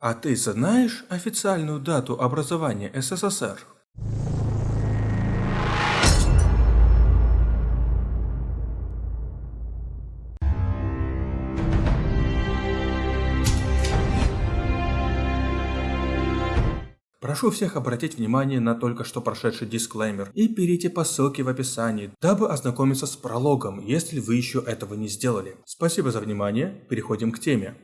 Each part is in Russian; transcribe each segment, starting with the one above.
А ты знаешь официальную дату образования СССР? Прошу всех обратить внимание на только что прошедший дисклеймер и перейти по ссылке в описании, дабы ознакомиться с прологом, если вы еще этого не сделали. Спасибо за внимание, переходим к теме.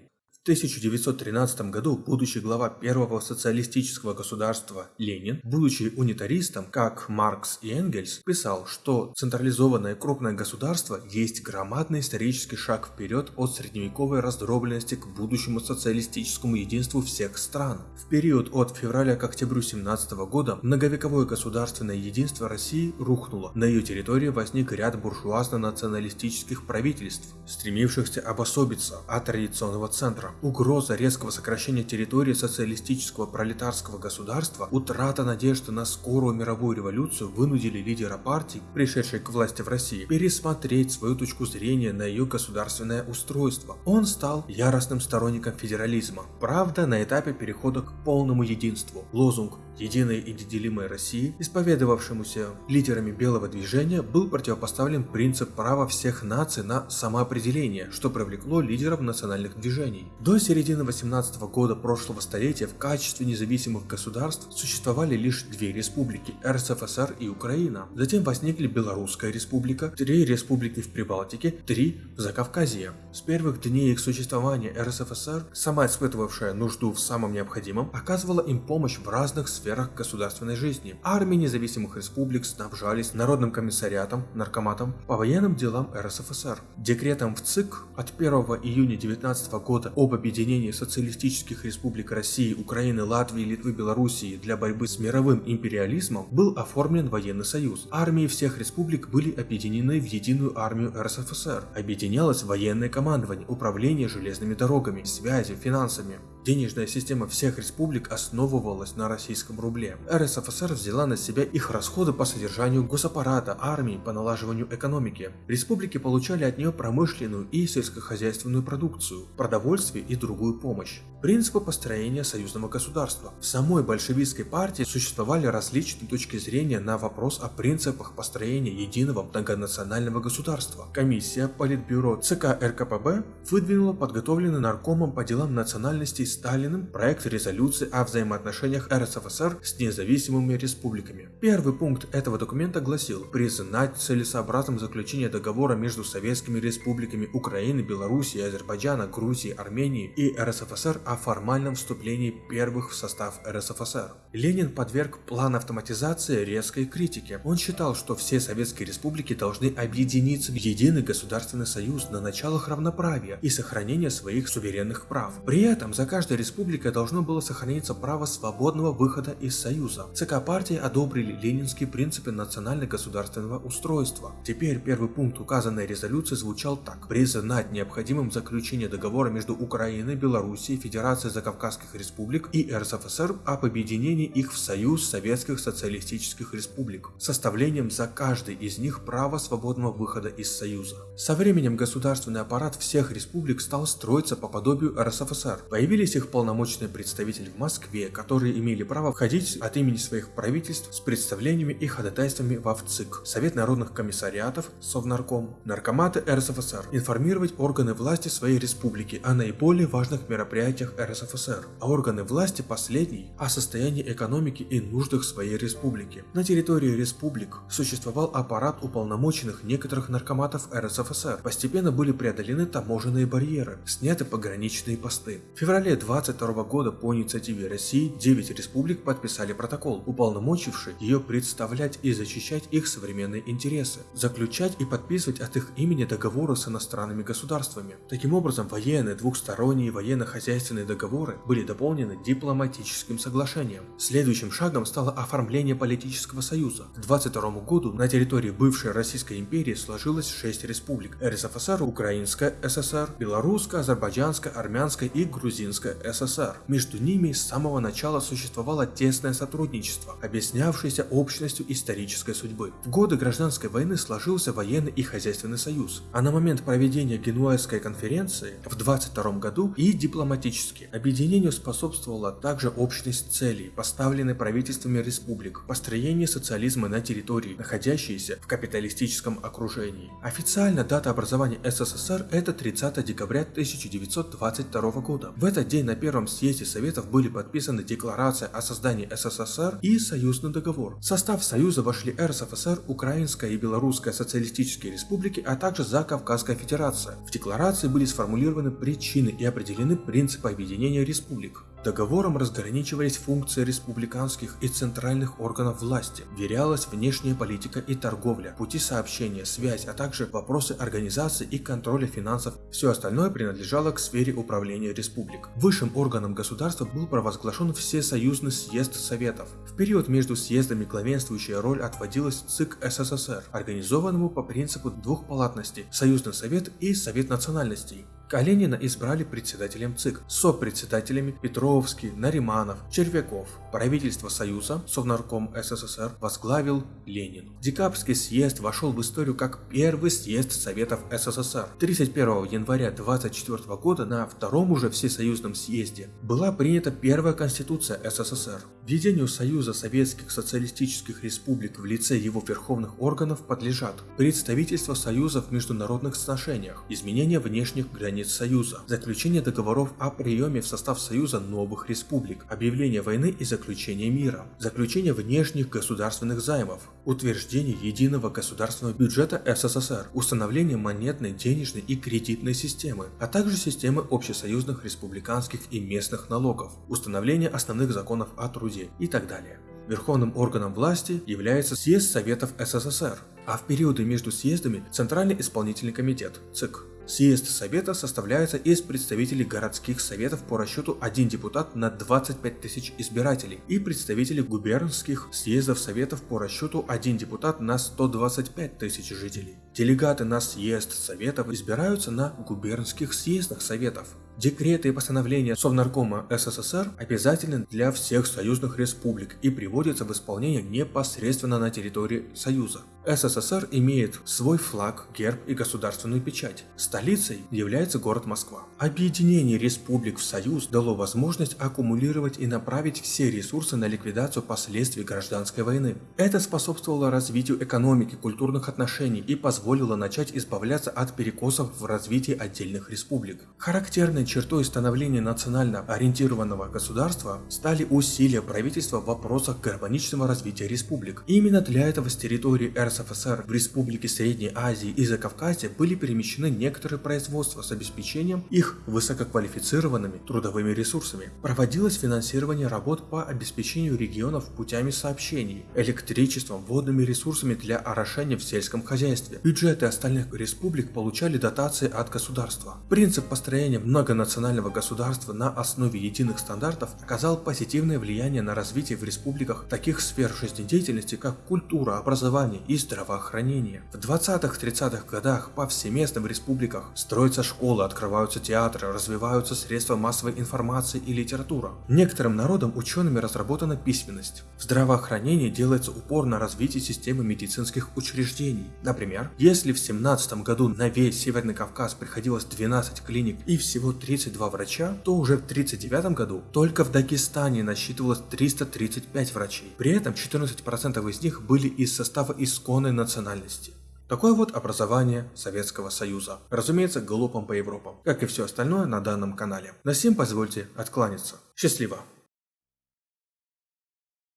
1913 году будущий глава первого социалистического государства Ленин, будучи унитаристом, как Маркс и Энгельс, писал, что централизованное крупное государство есть громадный исторический шаг вперед от средневековой раздробленности к будущему социалистическому единству всех стран. В период от февраля к октябрю 17 года многовековое государственное единство России рухнуло. На ее территории возник ряд буржуазно-националистических правительств, стремившихся обособиться от традиционного центра. Угроза резкого сокращения территории социалистического пролетарского государства, утрата надежды на скорую мировую революцию вынудили лидера партии, пришедшей к власти в России, пересмотреть свою точку зрения на ее государственное устройство. Он стал яростным сторонником федерализма. Правда, на этапе перехода к полному единству. Лозунг единой и неделимой России, исповедовавшемуся лидерами белого движения, был противопоставлен принцип права всех наций на самоопределение, что привлекло лидеров национальных движений. До середины 18 года прошлого столетия в качестве независимых государств существовали лишь две республики – РСФСР и Украина. Затем возникли Белорусская республика, три республики в Прибалтике, три в Закавказье. С первых дней их существования РСФСР, сама испытывавшая нужду в самом необходимом, оказывала им помощь в разных сферах сферах государственной жизни. Армии независимых республик снабжались Народным комиссариатом, наркоматом по военным делам РСФСР. Декретом в ЦИК от 1 июня 19 года об объединении социалистических республик России, Украины, Латвии, Литвы, Белоруссии для борьбы с мировым империализмом был оформлен военный союз. Армии всех республик были объединены в единую армию РСФСР. Объединялось военное командование, управление железными дорогами, связи, финансами. Денежная система всех республик основывалась на российском рубле. РСФСР взяла на себя их расходы по содержанию госаппарата, армии, по налаживанию экономики. Республики получали от нее промышленную и сельскохозяйственную продукцию, продовольствие и другую помощь. Принципы построения союзного государства. В самой большевистской партии существовали различные точки зрения на вопрос о принципах построения единого многонационального государства. Комиссия Политбюро ЦК РКПБ выдвинула подготовленный наркомом по делам национальностей Сталиным проект резолюции о взаимоотношениях РСФСР с независимыми республиками. Первый пункт этого документа гласил признать целесообразным заключение договора между советскими республиками Украины, Белоруссии, Азербайджана, Грузии, Армении и РСФСР о формальном вступлении первых в состав РСФСР. Ленин подверг план автоматизации резкой критике. Он считал, что все советские республики должны объединиться в единый государственный союз на началах равноправия и сохранения своих суверенных прав. При этом за каждый каждой республике должно было сохраниться право свободного выхода из Союза. ЦК партии одобрили ленинские принципы национально-государственного устройства. Теперь первый пункт указанной резолюции звучал так. Признать необходимым заключение договора между Украиной, Белоруссией, Федерацией Закавказских республик и РСФСР об объединении их в Союз Советских Социалистических Республик, составлением за каждый из них права свободного выхода из Союза. Со временем государственный аппарат всех республик стал строиться по подобию РСФСР. Появились их полномочные представители в Москве, которые имели право входить от имени своих правительств с представлениями и ходатайствами в ВЦИК, Совет народных комиссариатов, Совнарком, Наркоматы РСФСР, информировать органы власти своей республики о наиболее важных мероприятиях РСФСР, а органы власти последней о состоянии экономики и нуждах своей республики. На территории республик существовал аппарат уполномоченных некоторых наркоматов РСФСР. Постепенно были преодолены таможенные барьеры, сняты пограничные посты. В феврале 22 года по инициативе России 9 республик подписали протокол, уполномочивший ее представлять и защищать их современные интересы, заключать и подписывать от их имени договоры с иностранными государствами. Таким образом, военные, двухсторонние военно-хозяйственные договоры были дополнены дипломатическим соглашением. Следующим шагом стало оформление политического союза. К 22 году на территории бывшей Российской империи сложилось 6 республик – РСФСР, Украинская ССР, Белорусская, Азербайджанская, Армянская и Грузинская Советская ССР. Между ними с самого начала существовало тесное сотрудничество, объяснявшееся общностью исторической судьбы. В годы гражданской войны сложился военный и хозяйственный союз, а на момент проведения Генуэзской конференции в 22 году и дипломатически. Объединению способствовала также общность целей, поставленной правительствами республик, построение социализма на территории, находящейся в капиталистическом окружении. Официально дата образования СССР это 30 декабря 1922 года. В этот день на первом съезде Советов были подписаны Декларация о создании СССР и Союзный договор. В состав Союза вошли РСФСР, Украинская и Белорусская социалистические республики, а также Закавказская Федерация. В декларации были сформулированы причины и определены принципы объединения республик. Договором разграничивались функции республиканских и центральных органов власти, верялась внешняя политика и торговля, пути сообщения, связь, а также вопросы организации и контроля финансов. Все остальное принадлежало к сфере управления республик. Высшим органом государства был провозглашен Всесоюзный съезд Советов. В период между съездами главенствующая роль отводилась ЦИК СССР, организованному по принципу двухпалатности – Союзный Совет и Совет национальностей. Калинина избрали председателем ЦИК, сопредседателями Петровский, Нариманов, Червяков. Правительство Союза, Совнарком СССР, возглавил Ленин. Декабрьский съезд вошел в историю как первый съезд Советов СССР. 31 января 24 года на втором уже всесоюзном съезде была принята первая конституция СССР. Введению Союза Советских Социалистических Республик в лице его верховных органов подлежат представительство Союза в международных отношениях, изменение внешних границ Союза, заключение договоров о приеме в состав Союза новых республик, объявление войны и заключение мира, заключение внешних государственных займов, утверждение единого государственного бюджета СССР, установление монетной, денежной и кредитной системы, а также системы общесоюзных республиканских и местных налогов, установление основных законов о труде и так далее. Верховным органом власти является Съезд Советов СССР, а в периоды между съездами Центральный исполнительный комитет ЦИК. Съезд Совета составляется из представителей городских советов по расчету 1 депутат на 25 тысяч избирателей и представителей губернских съездов Советов по расчету 1 депутат на 125 тысяч жителей. Делегаты на съезд Советов избираются на губернских съездах Советов. Декреты и постановления Совнаркома СССР обязательны для всех союзных республик и приводятся в исполнение непосредственно на территории Союза. СССР имеет свой флаг, герб и государственную печать. Столицей является город Москва. Объединение республик в Союз дало возможность аккумулировать и направить все ресурсы на ликвидацию последствий гражданской войны. Это способствовало развитию экономики, культурных отношений и позволило начать избавляться от перекосов в развитии отдельных республик. Характерной чертой становления национально ориентированного государства стали усилия правительства в вопросах гармоничного развития республик. именно для этого с территории РСФСР в республики Средней Азии и Закавказья были перемещены некоторые производства с обеспечением их высококвалифицированными трудовыми ресурсами. Проводилось финансирование работ по обеспечению регионов путями сообщений, электричеством, водными ресурсами для орошения в сельском хозяйстве. Бюджеты остальных республик получали дотации от государства. Принцип построения многонационального государства на основе единых стандартов оказал позитивное влияние на развитие в республиках таких сфер жизнедеятельности, как культура, образование и здравоохранение. В 20-30-х годах повсеместно в республиках строятся школы, открываются театры, развиваются средства массовой информации и литература. Некоторым народам учеными разработана письменность. В здравоохранении делается упор на развитие системы медицинских учреждений. Например, если в 17 году на весь Северный Кавказ приходилось 12 клиник и всего 32 врача, то уже в 1939 году только в Дагестане насчитывалось 335 врачей. При этом 14% из них были из состава исконной национальности. Такое вот образование Советского Союза. Разумеется, глупым по Европам, как и все остальное на данном канале. На сим позвольте откланяться. Счастливо!